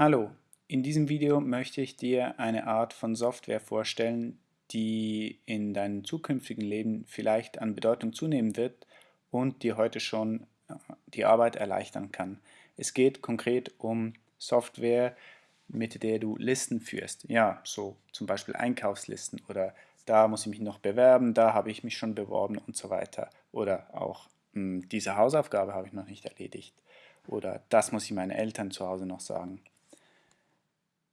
Hallo, in diesem Video möchte ich dir eine Art von Software vorstellen, die in deinem zukünftigen Leben vielleicht an Bedeutung zunehmen wird und dir heute schon äh, die Arbeit erleichtern kann. Es geht konkret um Software, mit der du Listen führst. Ja, so zum Beispiel Einkaufslisten oder da muss ich mich noch bewerben, da habe ich mich schon beworben und so weiter. Oder auch hm, diese Hausaufgabe habe ich noch nicht erledigt. Oder das muss ich meinen Eltern zu Hause noch sagen.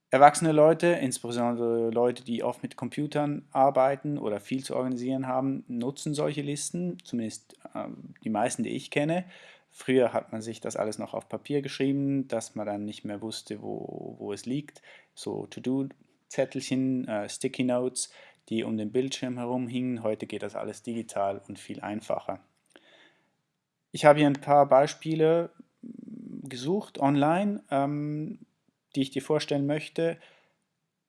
Erwachsene Leute, insbesondere Leute, die oft mit Computern arbeiten oder viel zu organisieren haben, nutzen solche Listen, zumindest äh, die meisten, die ich kenne. Früher hat man sich das alles noch auf Papier geschrieben, dass man dann nicht mehr wusste, wo, wo es liegt. So To-Do-Zettelchen, äh, Sticky Notes, die um den Bildschirm herum hingen. Heute geht das alles digital und viel einfacher. Ich habe hier ein paar Beispiele gesucht online. Ähm, die ich dir vorstellen möchte.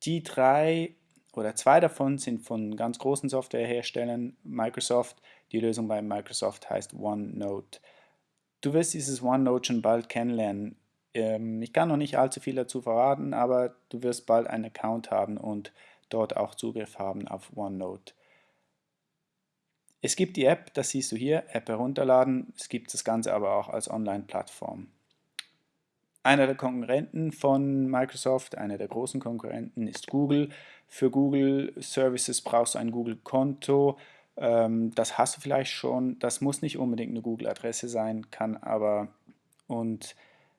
Die drei oder zwei davon sind von ganz großen Softwareherstellern, Microsoft. Die Lösung bei Microsoft heißt OneNote. Du wirst dieses OneNote schon bald kennenlernen. Ähm, ich kann noch nicht allzu viel dazu verraten, aber du wirst bald einen Account haben und dort auch Zugriff haben auf OneNote. Es gibt die App, das siehst du hier, App herunterladen. Es gibt das Ganze aber auch als Online-Plattform. Einer der Konkurrenten von Microsoft, einer der großen Konkurrenten ist Google. Für Google Services brauchst du ein Google-Konto. Ähm, das hast du vielleicht schon. Das muss nicht unbedingt eine Google-Adresse sein, kann aber. Und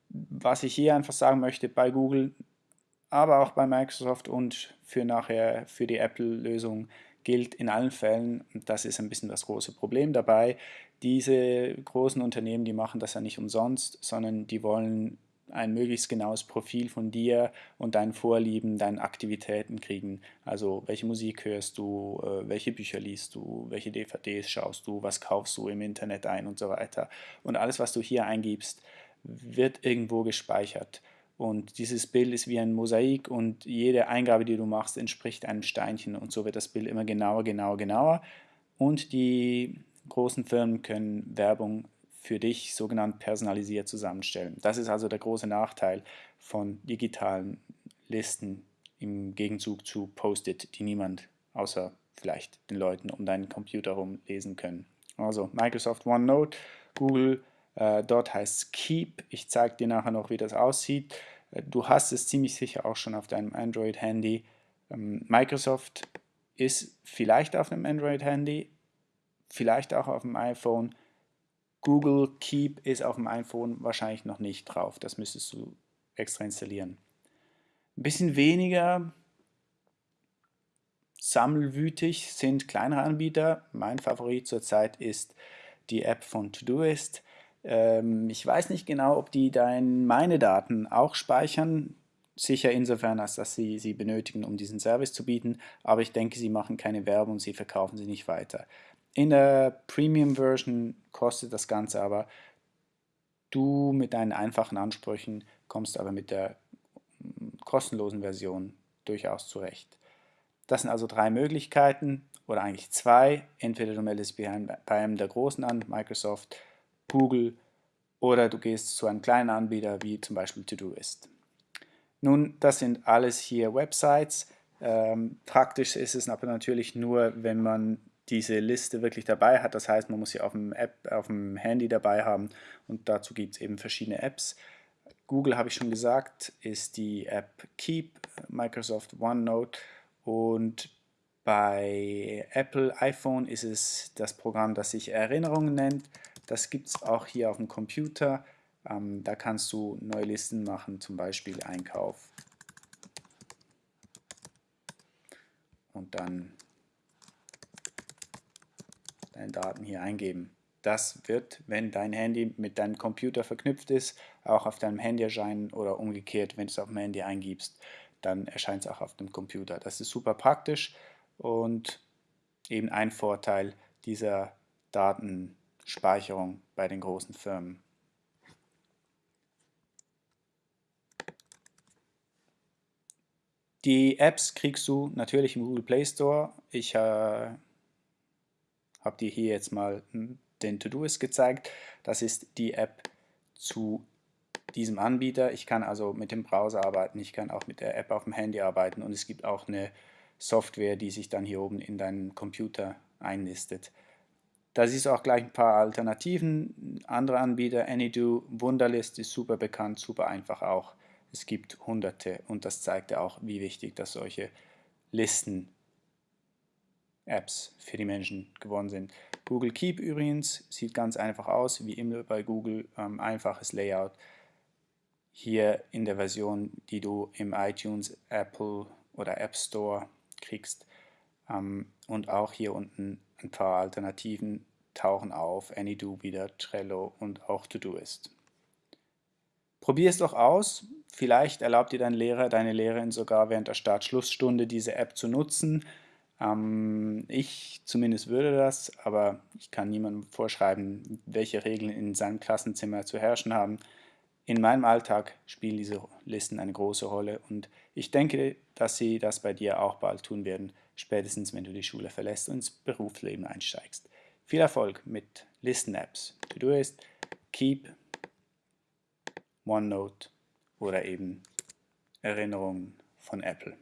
was ich hier einfach sagen möchte, bei Google, aber auch bei Microsoft und für nachher für die Apple-Lösung gilt in allen Fällen, das ist ein bisschen das große Problem dabei, diese großen Unternehmen, die machen das ja nicht umsonst, sondern die wollen ein möglichst genaues Profil von dir und deinen Vorlieben, deinen Aktivitäten kriegen. Also welche Musik hörst du, äh, welche Bücher liest du, welche DVDs schaust du, was kaufst du im Internet ein und so weiter. Und alles, was du hier eingibst, wird irgendwo gespeichert. Und dieses Bild ist wie ein Mosaik und jede Eingabe, die du machst, entspricht einem Steinchen und so wird das Bild immer genauer, genauer, genauer. Und die großen Firmen können Werbung für dich sogenannt personalisiert zusammenstellen. Das ist also der große Nachteil von digitalen Listen im Gegenzug zu Post-it, die niemand außer vielleicht den Leuten um deinen Computer herum lesen können. Also Microsoft OneNote, Google, äh, dort heißt es Keep. Ich zeige dir nachher noch, wie das aussieht. Äh, du hast es ziemlich sicher auch schon auf deinem Android-Handy. Ähm, Microsoft ist vielleicht auf einem Android-Handy, vielleicht auch auf dem iPhone. Google Keep ist auf dem iPhone wahrscheinlich noch nicht drauf. Das müsstest du extra installieren. Ein bisschen weniger sammelwütig sind kleinere Anbieter. Mein Favorit zurzeit ist die App von Todoist. Ähm, ich weiß nicht genau, ob die dein, meine Daten auch speichern. Sicher insofern, als dass sie sie benötigen, um diesen Service zu bieten. Aber ich denke, sie machen keine Werbung, sie verkaufen sie nicht weiter. In der Premium-Version kostet das Ganze aber, du mit deinen einfachen Ansprüchen kommst aber mit der mm, kostenlosen Version durchaus zurecht. Das sind also drei Möglichkeiten oder eigentlich zwei. Entweder du meldest bei einem der großen an, Microsoft, Google oder du gehst zu einem kleinen Anbieter wie zum Beispiel Todoist. Nun, das sind alles hier Websites. Ähm, praktisch ist es aber natürlich nur, wenn man diese Liste wirklich dabei hat. Das heißt, man muss sie auf dem, App, auf dem Handy dabei haben und dazu gibt es eben verschiedene Apps. Google, habe ich schon gesagt, ist die App Keep, Microsoft OneNote und bei Apple iPhone ist es das Programm, das sich Erinnerungen nennt. Das gibt es auch hier auf dem Computer. Ähm, da kannst du neue Listen machen, zum Beispiel Einkauf. Und dann Daten hier eingeben. Das wird, wenn dein Handy mit deinem Computer verknüpft ist, auch auf deinem Handy erscheinen oder umgekehrt, wenn du es auf dem Handy eingibst, dann erscheint es auch auf dem Computer. Das ist super praktisch und eben ein Vorteil dieser Datenspeicherung bei den großen Firmen. Die Apps kriegst du natürlich im Google Play Store. Ich äh, habe dir hier jetzt mal den To-Doist gezeigt. Das ist die App zu diesem Anbieter. Ich kann also mit dem Browser arbeiten, ich kann auch mit der App auf dem Handy arbeiten und es gibt auch eine Software, die sich dann hier oben in deinen Computer einlistet. Da siehst du auch gleich ein paar Alternativen. Andere Anbieter, AnyDo, Wunderlist ist super bekannt, super einfach auch. Es gibt hunderte und das zeigt ja auch, wie wichtig, dass solche Listen Apps für die Menschen geworden sind. Google Keep übrigens sieht ganz einfach aus, wie immer bei Google, ähm, einfaches Layout. Hier in der Version, die du im iTunes, Apple oder App Store kriegst. Ähm, und auch hier unten ein paar Alternativen tauchen auf, AnyDo wieder, Trello und auch Todoist. Probier es doch aus. Vielleicht erlaubt dir dein Lehrer, deine Lehrerin sogar während der Start-Schlussstunde diese App zu nutzen. Ähm, ich zumindest würde das, aber ich kann niemandem vorschreiben, welche Regeln in seinem Klassenzimmer zu herrschen haben. In meinem Alltag spielen diese Listen eine große Rolle und ich denke, dass sie das bei dir auch bald tun werden, spätestens wenn du die Schule verlässt und ins Berufsleben einsteigst. Viel Erfolg mit Listen-Apps. Todoist, Keep, OneNote oder eben Erinnerungen von Apple.